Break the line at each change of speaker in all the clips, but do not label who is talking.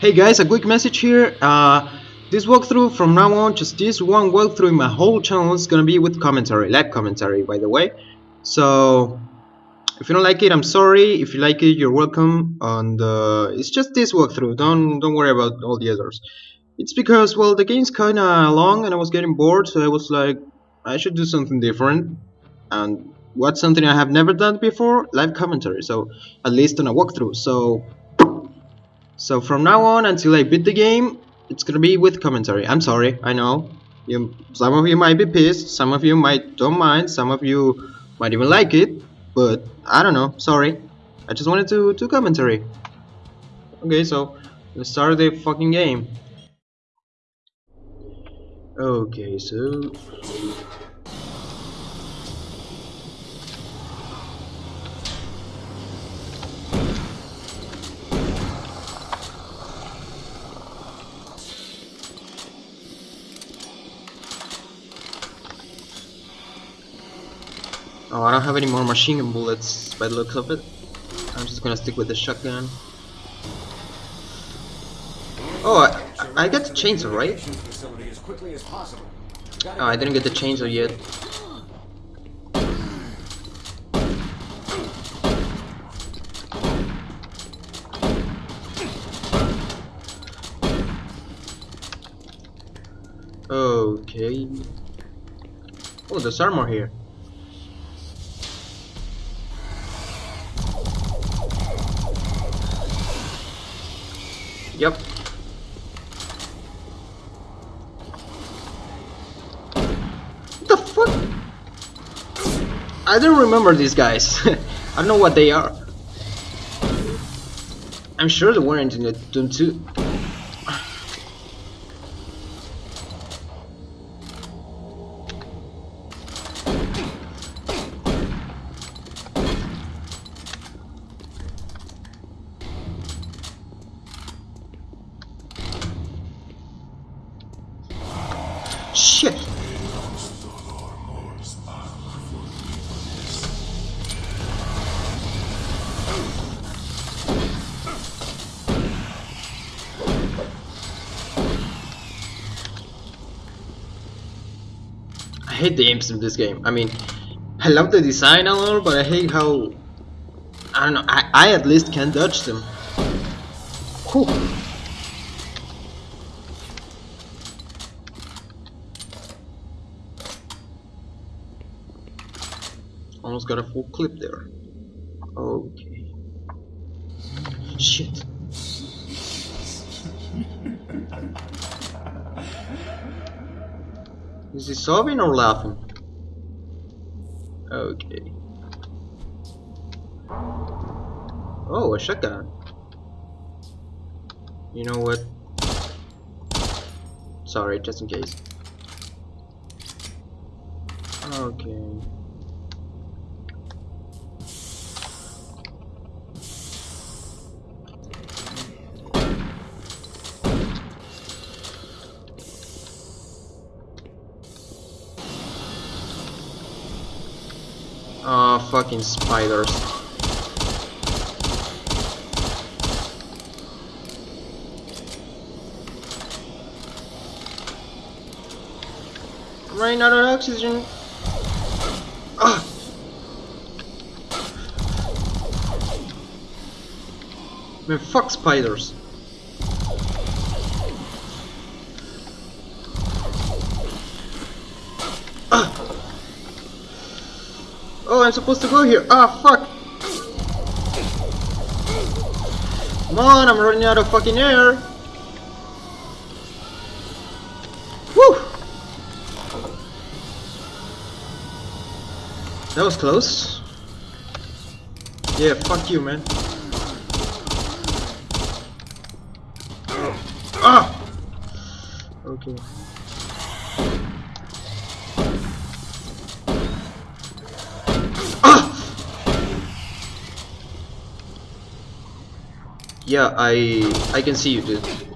Hey guys, a quick message here. Uh, this walkthrough from now on, just this one walkthrough in my whole channel is gonna be with commentary, live commentary, by the way. So, if you don't like it, I'm sorry. If you like it, you're welcome. And uh, it's just this walkthrough. Don't don't worry about all the others. It's because well, the game's kinda long, and I was getting bored, so I was like, I should do something different. And what's something I have never done before? Live commentary. So, at least on a walkthrough. So. So from now on until I beat the game, it's gonna be with commentary. I'm sorry, I know. You, some of you might be pissed, some of you might don't mind, some of you might even like it, but I don't know. Sorry, I just wanted to do commentary. Okay, so let's start the fucking game. Okay, so Oh, I don't have any more machine gun bullets by the looks of it. I'm just gonna stick with the shotgun. Oh, I, I got the chainsaw, right? Oh, I didn't get the chainsaw yet. Okay. Oh, there's armor here. Yep. What the fuck? I don't remember these guys. I don't know what they are. I'm sure they weren't in the Doom 2. Shit! I hate the aims in this game. I mean, I love the design and all, but I hate how... I don't know, I, I at least can dodge them. Whew. Almost got a full clip there. Okay. Shit. Is he sobbing or laughing? Okay. Oh, a shotgun. You know what? Sorry, just in case. Okay. Oh, fucking spiders. Running out of oxygen. Ah. Man, fuck spiders. Oh, I'm supposed to go here. Ah, fuck. Come on, I'm running out of fucking air. Woo! That was close. Yeah, fuck you, man. Ah! Okay. Yeah, I I can see you, dude.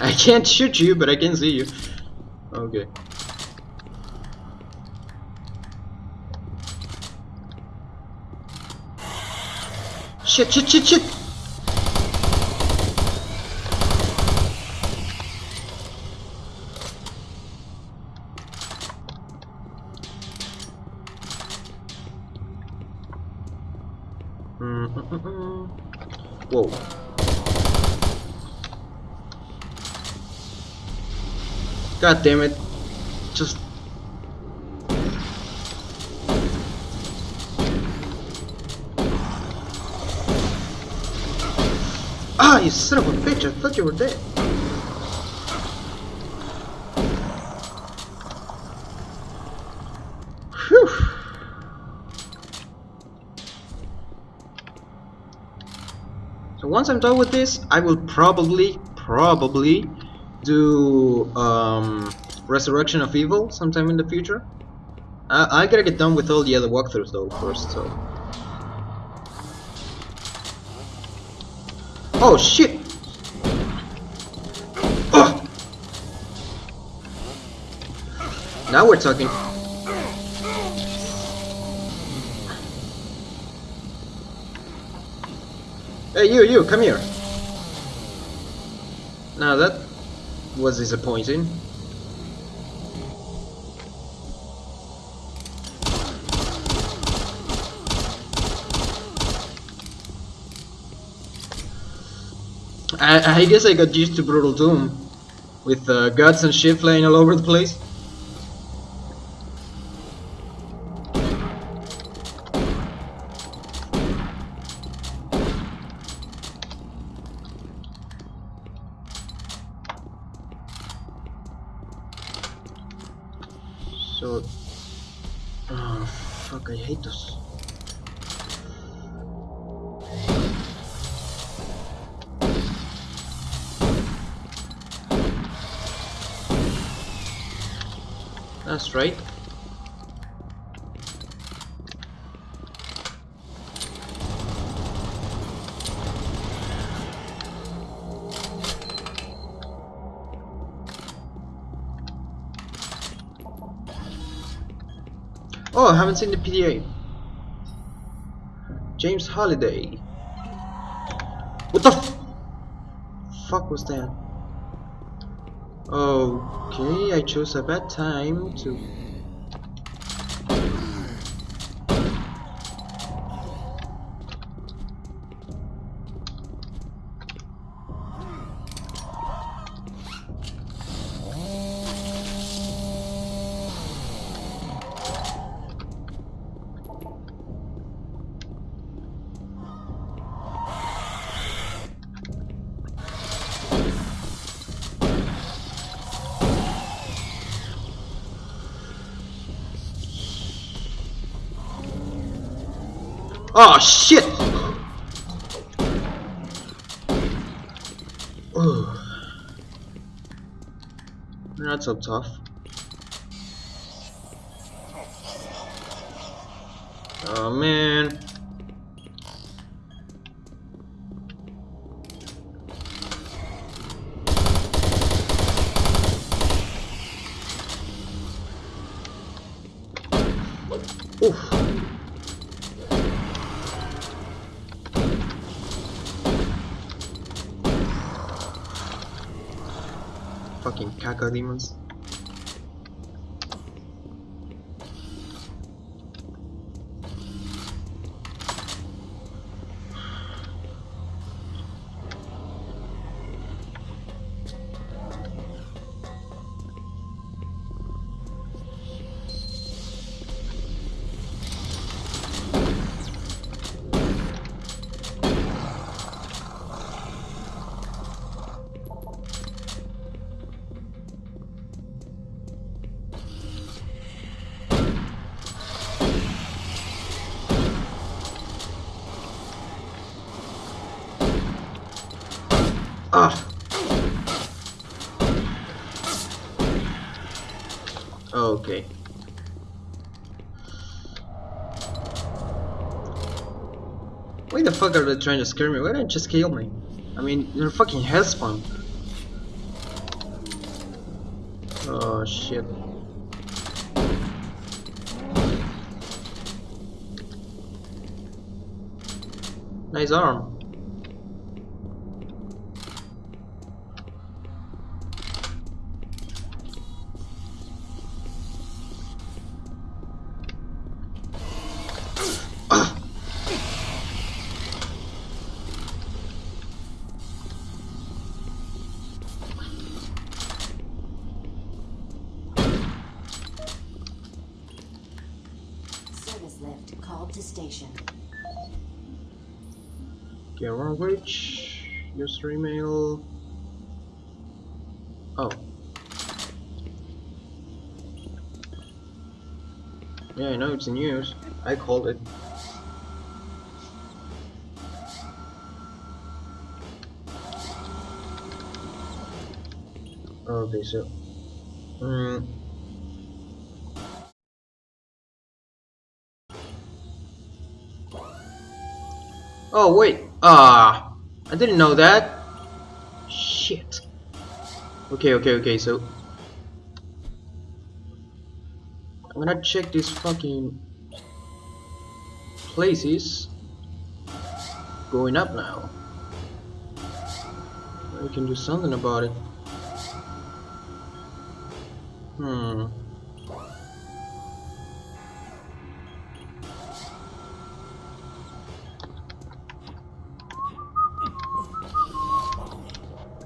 I can't shoot you, but I can see you. Okay. Shit, shit, shit, shit! God damn it. Just Ah, you son of a bitch, I thought you were dead. Once I'm done with this, I will probably, probably do um, Resurrection of Evil sometime in the future. I, I gotta get done with all the other walkthroughs though first, so... Oh shit! Oh! Now we're talking. Hey you, you, come here. Now that was disappointing. I, I guess I got used to Brutal Doom with uh, guts and shit flying all over the place. So, oh fuck, I hate those. That's right. Oh, I haven't seen the PDA. James Holiday. What the fuck was that? Okay, I chose a bad time to... Oh shit! Ugh. Not so tough. Oh man. Oof. Fucking Ah. Okay. Why the fuck are they trying to scare me? Why don't you just kill me? I mean, you're fucking hellspawn. Oh shit. Nice arm. Ah.
Service lift called to station.
Reach. User email. Oh. Yeah, I know it's in use. I called it. Okay, so. Mm, Oh wait, ah, I didn't know that. Shit. Okay, okay, okay. So I'm gonna check these fucking places. Going up now. I can do something about it. Hmm.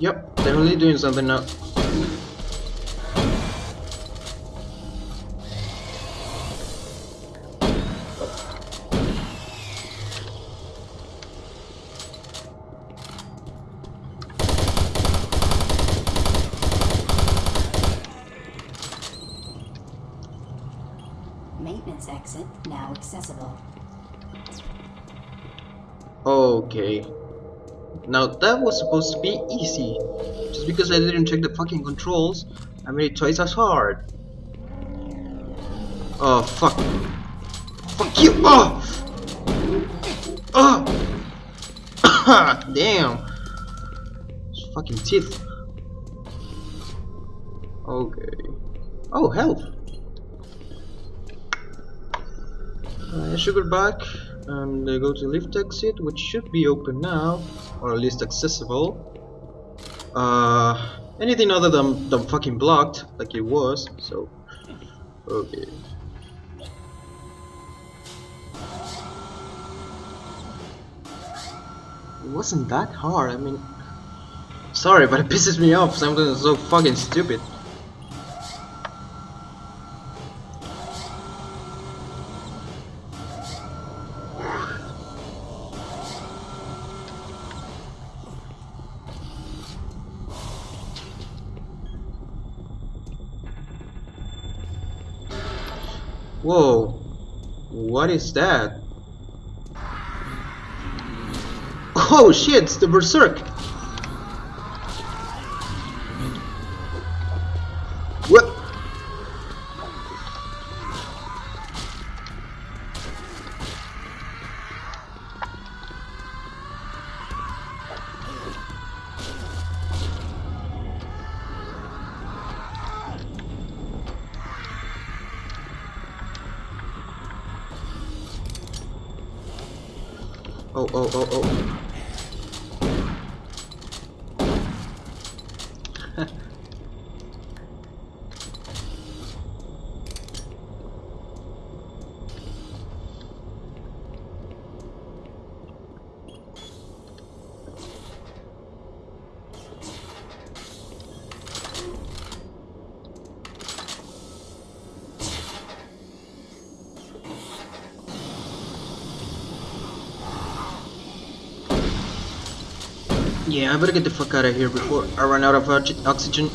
Yep, definitely doing something now.
Maintenance exit now accessible.
Okay. Now that was supposed to be easy. Just because I didn't check the fucking controls, I made it twice as hard. Oh fuck. Fuck you! Oh! Oh! Damn! Fucking teeth. Okay. Oh, health! Uh, sugar back and uh, go to lift exit which should be open now or at least accessible. Uh, anything other than, than fucking blocked like it was so. Okay. It wasn't that hard I mean. Sorry but it pisses me off something so fucking stupid what is that? Oh shit, it's the Berserk! Oh, oh, oh, oh. Yeah, I better get the fuck out of here before I run out of oxygen.